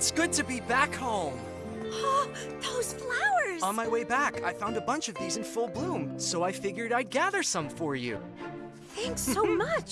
It's good to be back home. Oh, those flowers! On my way back, I found a bunch of these in full bloom, so I figured I'd gather some for you. Thanks so much.